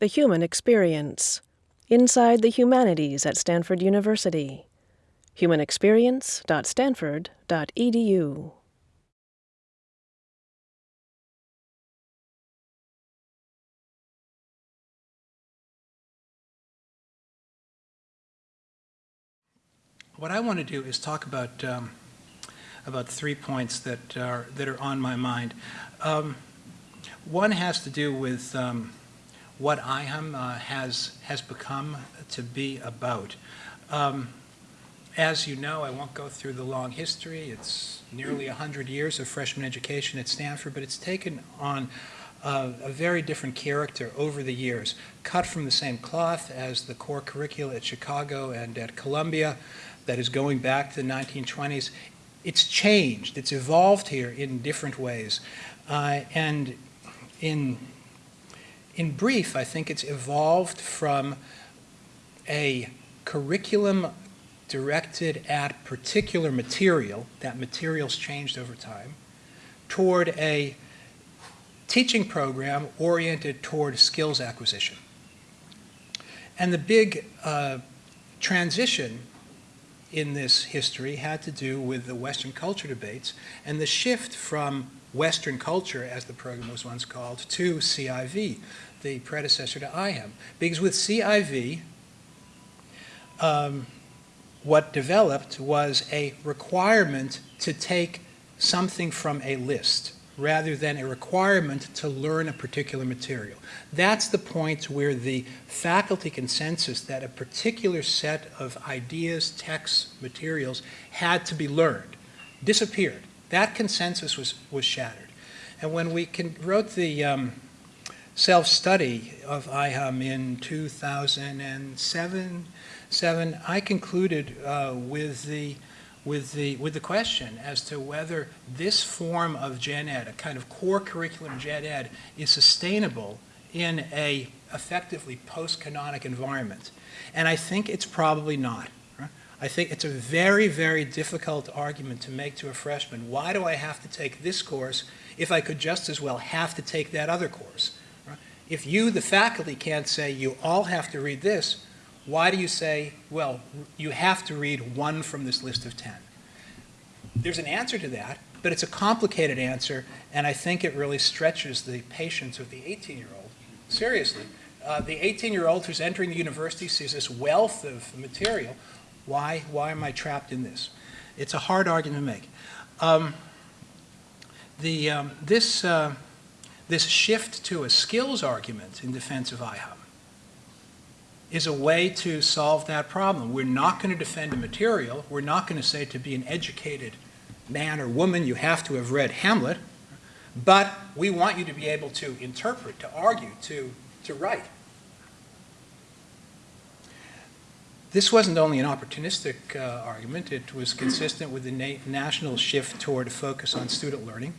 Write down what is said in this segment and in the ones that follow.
The Human Experience Inside the Humanities at Stanford University. humanexperience.stanford.edu. What I want to do is talk about um, about three points that are that are on my mind. Um, one has to do with um, what IHUM uh, has has become to be about. Um, as you know, I won't go through the long history. It's nearly 100 years of freshman education at Stanford, but it's taken on a very different character over the years, cut from the same cloth as the core curricula at Chicago and at Columbia, that is going back to the 1920s. It's changed. It's evolved here in different ways. Uh, and in, in brief, I think it's evolved from a curriculum directed at particular material, that material's changed over time, toward a teaching program oriented toward skills acquisition. And the big uh, transition in this history had to do with the Western culture debates and the shift from Western culture, as the program was once called, to CIV, the predecessor to IHUM. Because with CIV, um, what developed was a requirement to take something from a list rather than a requirement to learn a particular material. That's the point where the faculty consensus that a particular set of ideas, texts, materials had to be learned disappeared. That consensus was, was shattered. And when we can, wrote the um, self-study of IHUM in 2007, seven, I concluded uh, with the with the, with the question as to whether this form of gen ed, a kind of core curriculum gen ed, is sustainable in a effectively post-canonic environment. And I think it's probably not. I think it's a very, very difficult argument to make to a freshman. Why do I have to take this course if I could just as well have to take that other course? If you, the faculty, can't say you all have to read this, why do you say, well, you have to read one from this list of 10? There's an answer to that, but it's a complicated answer, and I think it really stretches the patience of the 18-year-old. Seriously. Uh, the 18-year-old who's entering the university sees this wealth of material. Why, why am I trapped in this? It's a hard argument to make. Um, the, um, this, uh, this shift to a skills argument in defense of IHUM is a way to solve that problem. We're not going to defend a material. We're not going to say to be an educated man or woman you have to have read Hamlet, but we want you to be able to interpret, to argue, to, to write. This wasn't only an opportunistic uh, argument, it was consistent with the na national shift toward a focus on student learning.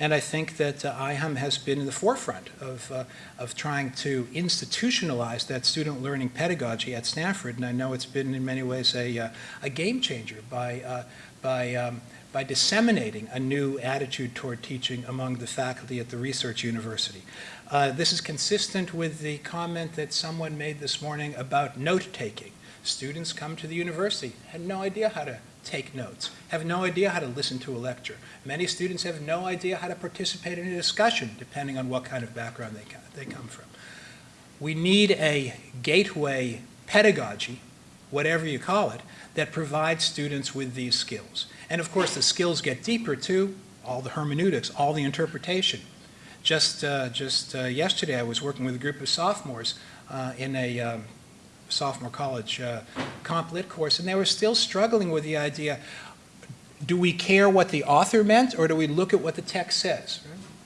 And I think that uh, has been in the forefront of, uh, of trying to institutionalize that student learning pedagogy at Stanford. And I know it's been in many ways a, uh, a game changer by, uh, by, um, by disseminating a new attitude toward teaching among the faculty at the research university. Uh, this is consistent with the comment that someone made this morning about note-taking. Students come to the university, had no idea how to take notes, have no idea how to listen to a lecture. Many students have no idea how to participate in a discussion, depending on what kind of background they, they come from. We need a gateway pedagogy, whatever you call it, that provides students with these skills. And of course, the skills get deeper too, all the hermeneutics, all the interpretation. Just, uh, just uh, yesterday, I was working with a group of sophomores uh, in a um, sophomore college uh, comp lit course, and they were still struggling with the idea, do we care what the author meant, or do we look at what the text says?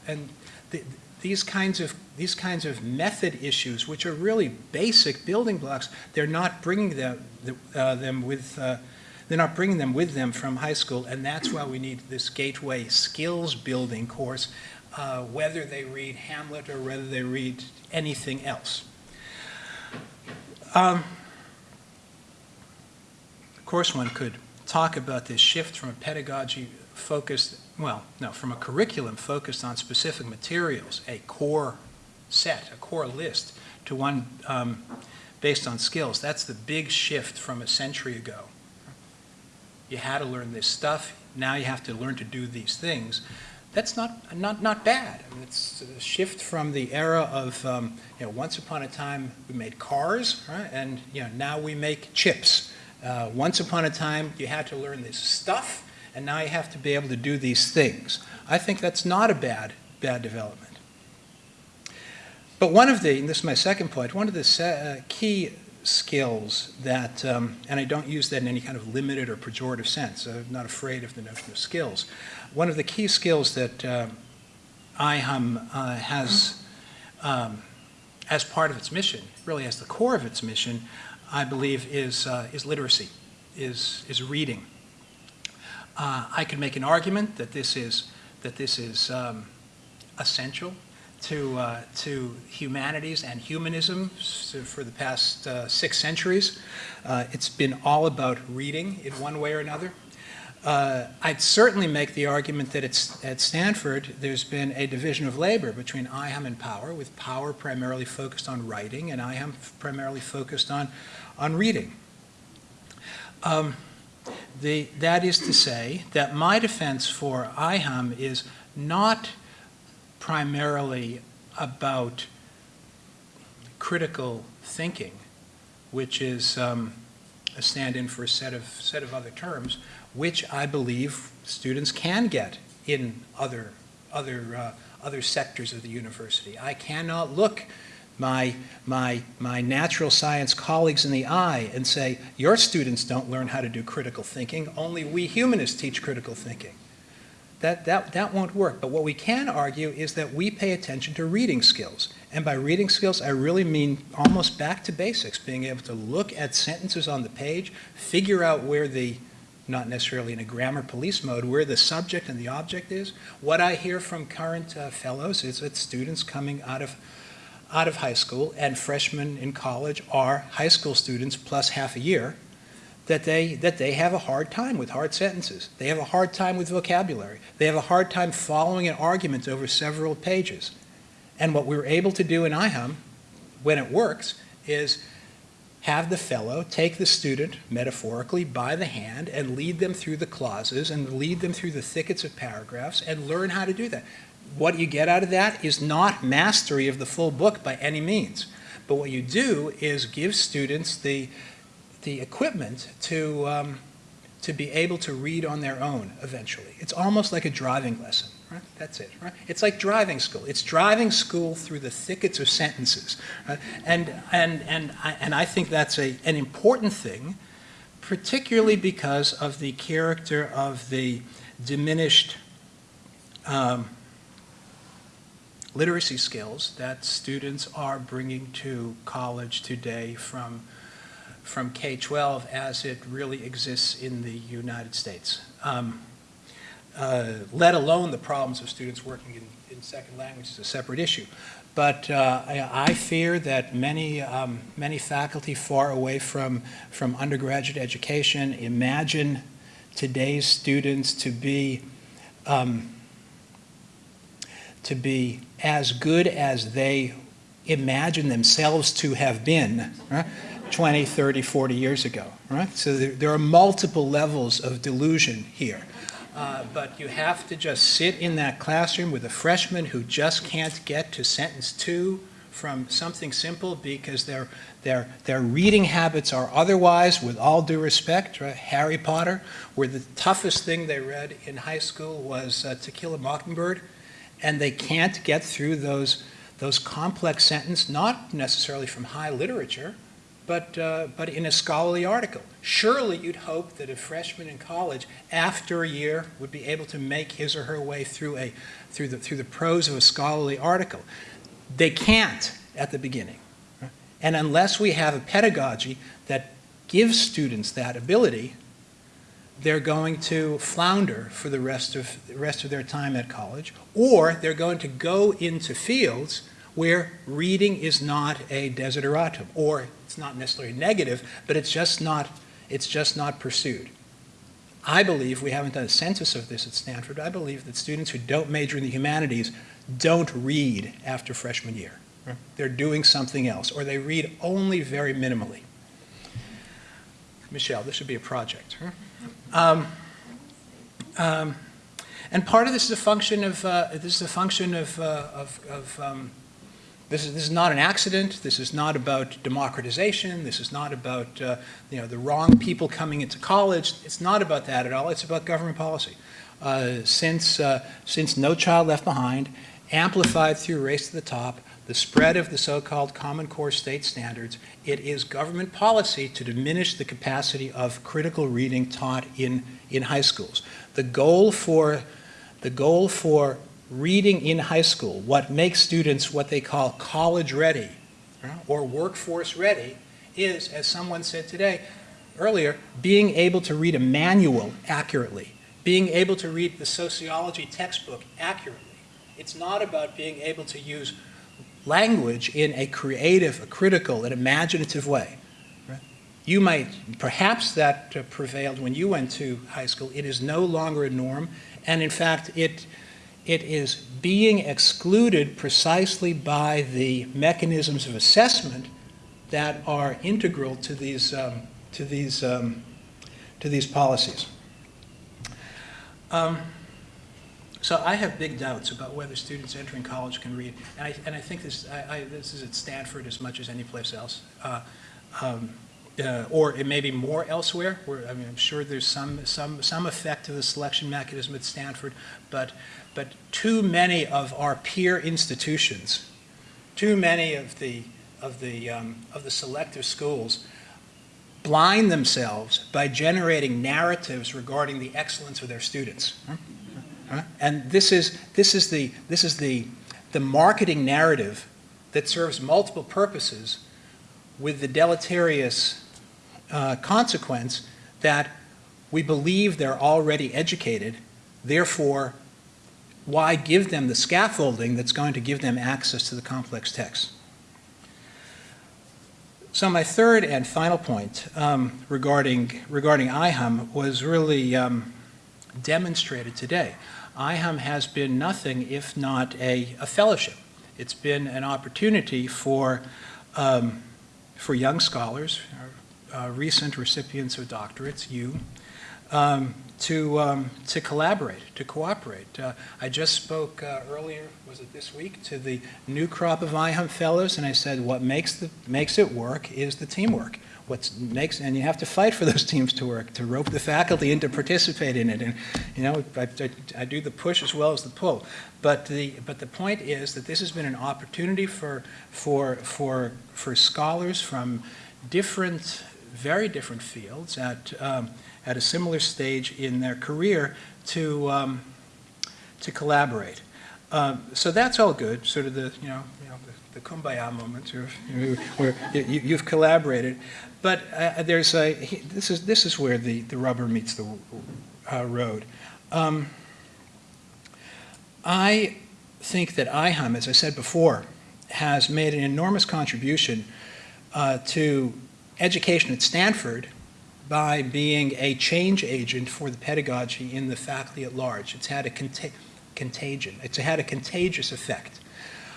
And the, these kinds of these kinds of method issues, which are really basic building blocks, they're not bringing them uh, them with uh, they're not bringing them with them from high school, and that's why we need this gateway skills building course, uh, whether they read Hamlet or whether they read anything else. Um, of course, one could talk about this shift from a pedagogy focused, well, no, from a curriculum focused on specific materials, a core set, a core list, to one um, based on skills. That's the big shift from a century ago. You had to learn this stuff, now you have to learn to do these things. That's not, not, not bad. I mean, it's a shift from the era of, um, you know, once upon a time we made cars, right? And, you know, now we make chips. Uh, once upon a time you had to learn this stuff, and now you have to be able to do these things. I think that's not a bad, bad development. But one of the, and this is my second point, one of the uh, key skills that, um, and I don't use that in any kind of limited or pejorative sense, I'm not afraid of the notion of skills. One of the key skills that uh, IHUM uh, has um, as part of its mission, really as the core of its mission, I believe is, uh, is literacy, is, is reading. Uh, I could make an argument that this is, that this is um, essential to, uh, to humanities and humanism for the past uh, six centuries. Uh, it's been all about reading in one way or another. Uh, I'd certainly make the argument that it's, at Stanford there's been a division of labor between IHUM and Power, with Power primarily focused on writing and IHUM primarily focused on, on reading. Um, the, that is to say that my defense for IHUM is not primarily about critical thinking, which is um, a stand-in for a set of, set of other terms, which I believe students can get in other, other, uh, other sectors of the university. I cannot look my, my, my natural science colleagues in the eye and say, your students don't learn how to do critical thinking, only we humanists teach critical thinking. That, that, that won't work. But what we can argue is that we pay attention to reading skills. And by reading skills, I really mean almost back to basics, being able to look at sentences on the page, figure out where the, not necessarily in a grammar police mode, where the subject and the object is. What I hear from current uh, fellows is that students coming out of, out of high school and freshmen in college are high school students plus half a year, that they, that they have a hard time with hard sentences. They have a hard time with vocabulary. They have a hard time following an argument over several pages. And what we were able to do in IHUM, when it works, is have the fellow take the student, metaphorically, by the hand and lead them through the clauses and lead them through the thickets of paragraphs and learn how to do that. What you get out of that is not mastery of the full book by any means. But what you do is give students the, the equipment to, um, to be able to read on their own eventually. It's almost like a driving lesson. Right? That's it. Right? It's like driving school. It's driving school through the thickets of sentences. Right? And, and, and, I, and I think that's a, an important thing, particularly because of the character of the diminished um, literacy skills that students are bringing to college today from from K-12 as it really exists in the United States, um, uh, let alone the problems of students working in, in second language is a separate issue. But uh, I, I, fear that many, um, many faculty far away from, from undergraduate education imagine today's students to be um, to be as good as they imagine themselves to have been. Right? 20, 30, 40 years ago, right? So there, there are multiple levels of delusion here. Uh, but you have to just sit in that classroom with a freshman who just can't get to sentence two from something simple because their, their, their reading habits are otherwise, with all due respect, right? Harry Potter, where the toughest thing they read in high school was uh, To Kill a Mockingbird, and they can't get through those, those complex sentences, not necessarily from high literature, but, uh, but in a scholarly article. Surely you'd hope that a freshman in college, after a year, would be able to make his or her way through, a, through, the, through the prose of a scholarly article. They can't at the beginning. And unless we have a pedagogy that gives students that ability, they're going to flounder for the rest of, the rest of their time at college, or they're going to go into fields where reading is not a desideratum, or it's not necessarily negative, but it's just not, it's just not pursued. I believe, we haven't done a census of this at Stanford, I believe that students who don't major in the humanities don't read after freshman year. They're doing something else, or they read only very minimally. Michelle, this should be a project. Um, um, and part of this is a function of uh, this is a function of, uh, of, of um, this is this is not an accident. This is not about democratization. This is not about uh, you know the wrong people coming into college. It's not about that at all. It's about government policy. Uh, since uh, since No Child Left Behind, amplified through Race to the Top, the spread of the so-called Common Core state standards, it is government policy to diminish the capacity of critical reading taught in, in high schools. The goal for, the goal for reading in high school, what makes students what they call college ready or workforce ready, is, as someone said today, earlier, being able to read a manual accurately, being able to read the sociology textbook accurately. It's not about being able to use language in a creative, a critical, an imaginative way. You might, perhaps that uh, prevailed when you went to high school. It is no longer a norm, and in fact, it, it is being excluded precisely by the mechanisms of assessment that are integral to these, um, to these, um, to these policies. Um, so I have big doubts about whether students entering college can read, and I, and I think this, I, I, this is at Stanford as much as any place else. Uh, um, uh, or it may be more elsewhere. Where, I mean, I'm sure there's some, some, some effect to the selection mechanism at Stanford, but, but too many of our peer institutions, too many of the, of the, um, of the selective schools blind themselves by generating narratives regarding the excellence of their students. And this is, this is, the, this is the, the marketing narrative that serves multiple purposes with the deleterious uh, consequence that we believe they're already educated, therefore, why give them the scaffolding that's going to give them access to the complex text? So my third and final point um, regarding, regarding IHUM was really um, demonstrated today. IHUM has been nothing if not a, a fellowship. It's been an opportunity for, um, for young scholars, uh, recent recipients of doctorates, you, um, to, um, to collaborate, to cooperate. Uh, I just spoke uh, earlier, was it this week, to the new crop of IHUM fellows, and I said what makes, the, makes it work is the teamwork what makes, and you have to fight for those teams to work, to rope the faculty in to participate in it. And, you know, I, I, I, do the push as well as the pull. But the, but the point is that this has been an opportunity for, for, for, for scholars from different, very different fields at, um, at a similar stage in their career to, um, to collaborate. Um, so that's all good, sort of the, you know, you know the, the kumbaya moment where, you, have collaborated. But uh, there's a, this is, this is where the, the rubber meets the uh, road. Um, I think that IHUM, as I said before, has made an enormous contribution uh, to education at Stanford by being a change agent for the pedagogy in the faculty at large. It's had a cont contagion. It's had a contagious effect.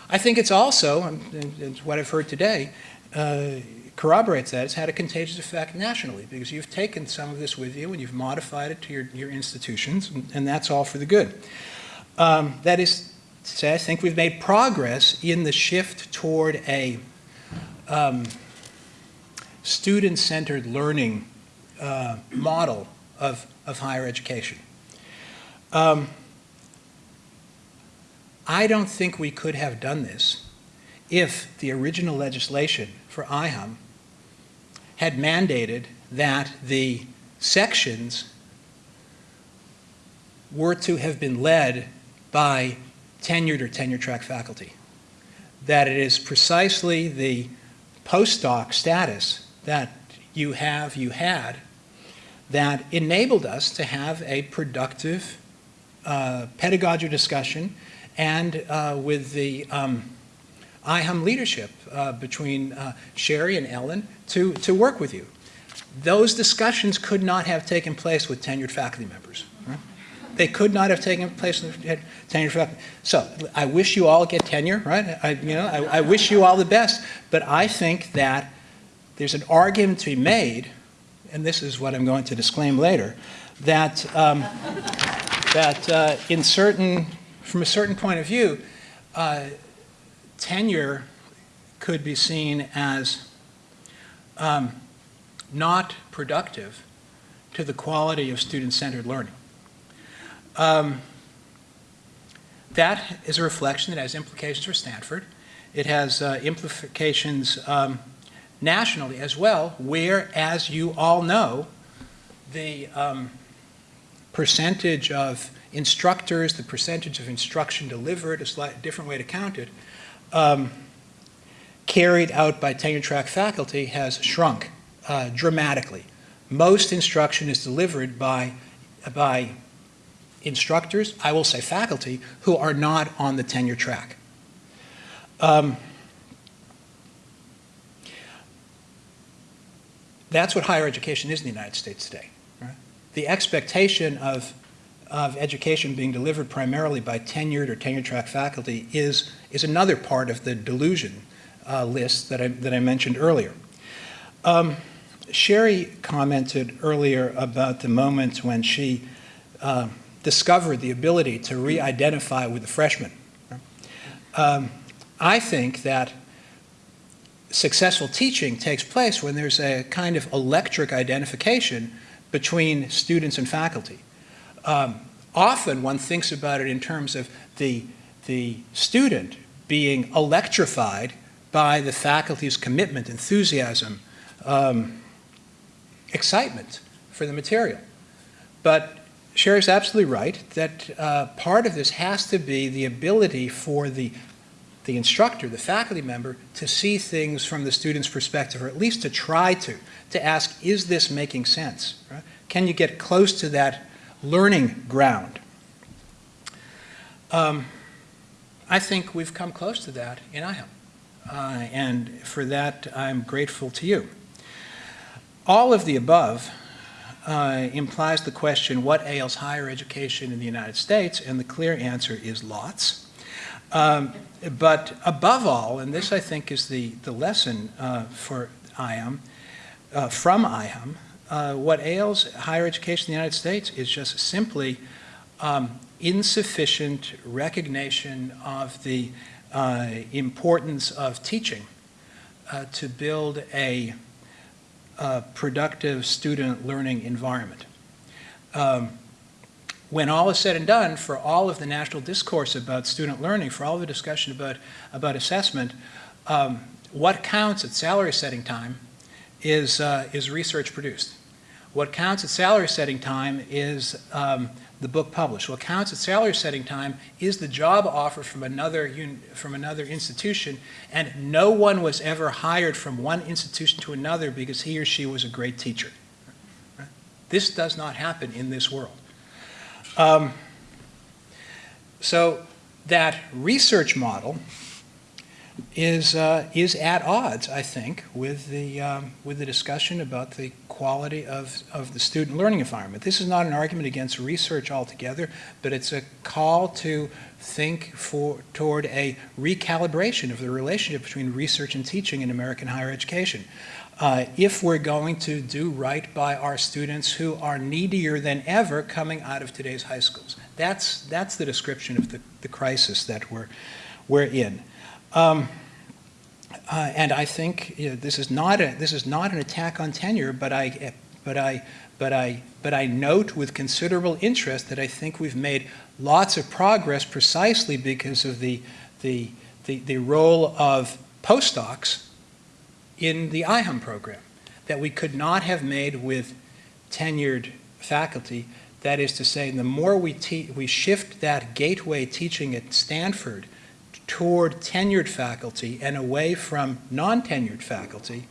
I think it's also, and, what I've heard today, uh, corroborates that, it's had a contagious effect nationally because you've taken some of this with you and you've modified it to your, your institutions, and, and that's all for the good. Um, that is to say, I think we've made progress in the shift toward a um, student-centered learning uh, model of, of higher education. Um, I don't think we could have done this if the original legislation for IHUM had mandated that the sections were to have been led by tenured or tenure track faculty. That it is precisely the postdoc status that you have, you had, that enabled us to have a productive uh, pedagogy discussion and uh, with the um, IHUM leadership uh, between uh, Sherry and Ellen to, to work with you. Those discussions could not have taken place with tenured faculty members. They could not have taken place in the tenure faculty. So I wish you all get tenure, right? I, you know, I, I wish you all the best. But I think that there's an argument to be made, and this is what I'm going to disclaim later, that, um, that uh, in certain, from a certain point of view, uh, tenure could be seen as um, not productive to the quality of student-centered learning. Um, that is a reflection that has implications for Stanford. It has uh, implications um, nationally as well, where, as you all know, the um, percentage of instructors, the percentage of instruction delivered, a slightly different way to count it, um, carried out by tenure track faculty has shrunk uh, dramatically. Most instruction is delivered by, by instructors, I will say faculty, who are not on the tenure track. Um, that's what higher education is in the United States today. Right? The expectation of, of education being delivered primarily by tenured or tenure track faculty is, is another part of the delusion uh, list that I, that I mentioned earlier. Um, Sherry commented earlier about the moment when she uh, discovered the ability to re-identify with the freshman. Um, I think that successful teaching takes place when there's a kind of electric identification between students and faculty. Um, often one thinks about it in terms of the, the student being electrified by the faculty's commitment, enthusiasm, um, excitement for the material. But Sherry's absolutely right that uh, part of this has to be the ability for the the instructor, the faculty member, to see things from the student's perspective, or at least to try to, to ask, is this making sense? Right? Can you get close to that learning ground? Um, I think we've come close to that in IHUM, uh, and for that I'm grateful to you. All of the above uh, implies the question, what ails higher education in the United States? And the clear answer is lots. Um, but above all, and this I think is the, the lesson uh, for IHUM, uh, from IHUM, uh, what ails higher education in the United States is just simply um, insufficient recognition of the uh, importance of teaching uh, to build a, a, productive student learning environment. Um, when all is said and done, for all of the national discourse about student learning, for all the discussion about, about assessment, um, what counts at salary setting time is, uh, is research produced. What counts at salary setting time is um, the book published. What counts at salary setting time is the job offer from another, from another institution, and no one was ever hired from one institution to another because he or she was a great teacher. This does not happen in this world. Um, so that research model is, uh, is at odds, I think, with the, um, with the discussion about the quality of, of the student learning environment. This is not an argument against research altogether, but it's a call to think for, toward a recalibration of the relationship between research and teaching in American higher education uh, if we're going to do right by our students who are needier than ever coming out of today's high schools. That's, that's the description of the, the crisis that we're, we're in. Um, uh, and I think you know, this is not a this is not an attack on tenure, but I but I but I but I note with considerable interest that I think we've made lots of progress precisely because of the the the, the role of postdocs in the IHUM program that we could not have made with tenured faculty. That is to say, the more we, we shift that gateway teaching at Stanford toward tenured faculty and away from non-tenured faculty,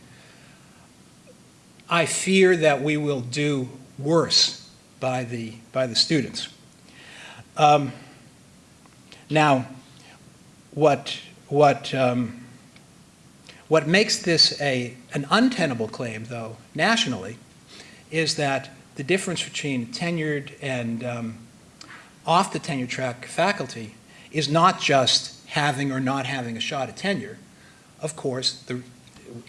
I fear that we will do worse by the, by the students. Um, now, what, what um, what makes this a, an untenable claim, though, nationally, is that the difference between tenured and, um, off the tenure track faculty is not just having or not having a shot at tenure. Of course, the,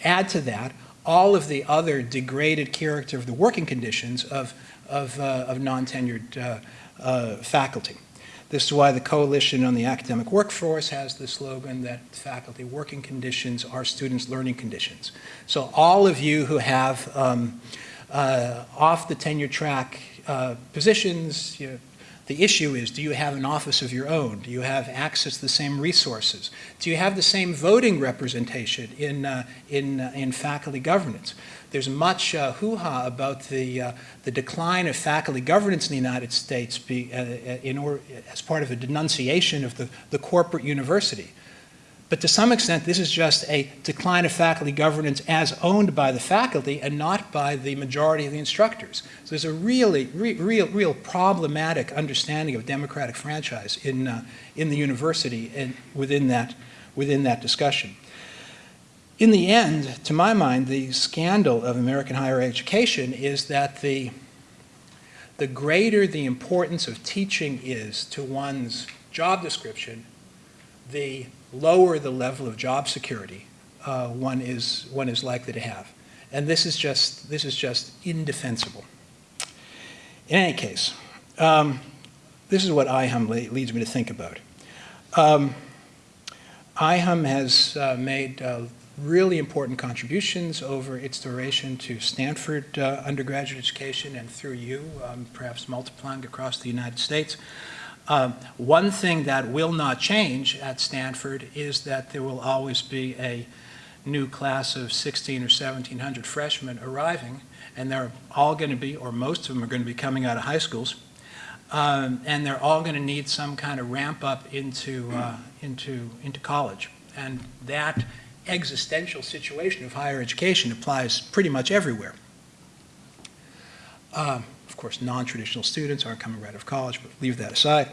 add to that all of the other degraded character of the working conditions of, of, uh, of non-tenured uh, uh, faculty. This is why the Coalition on the Academic Workforce has the slogan that faculty working conditions are students' learning conditions. So all of you who have um, uh, off the tenure track uh, positions, you know, the issue is, do you have an office of your own? Do you have access to the same resources? Do you have the same voting representation in, uh, in, uh, in faculty governance? There's much uh, hoo-ha about the, uh, the decline of faculty governance in the United States be, uh, in or, as part of a denunciation of the, the corporate university. But to some extent, this is just a decline of faculty governance as owned by the faculty and not by the majority of the instructors. So there's a really, re real, real problematic understanding of democratic franchise in, uh, in the university and within that, within that discussion. In the end, to my mind, the scandal of American higher education is that the, the greater the importance of teaching is to one's job description, the lower the level of job security uh, one is one is likely to have, and this is just this is just indefensible. In any case, um, this is what IHUM leads me to think about. Um, IHUM has uh, made uh, really important contributions over its duration to Stanford uh, undergraduate education and through you, um, perhaps multiplying across the United States. Um, one thing that will not change at Stanford is that there will always be a new class of 16 or 1700 freshmen arriving, and they're all going to be, or most of them are going to be coming out of high schools, um, and they're all going to need some kind of ramp up into, uh, into, into college. And that existential situation of higher education applies pretty much everywhere. Um, course, non-traditional students aren't coming right out of college, but leave that aside.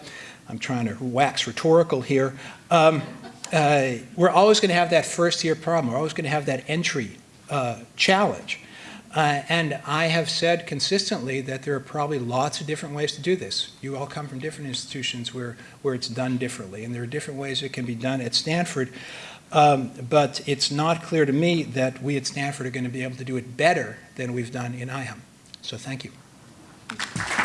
I'm trying to wax rhetorical here. Um, uh, we're always going to have that first year problem. We're always going to have that entry uh, challenge. Uh, and I have said consistently that there are probably lots of different ways to do this. You all come from different institutions where, where it's done differently, and there are different ways it can be done at Stanford. Um, but it's not clear to me that we at Stanford are going to be able to do it better than we've done in IHUM. So Thank you.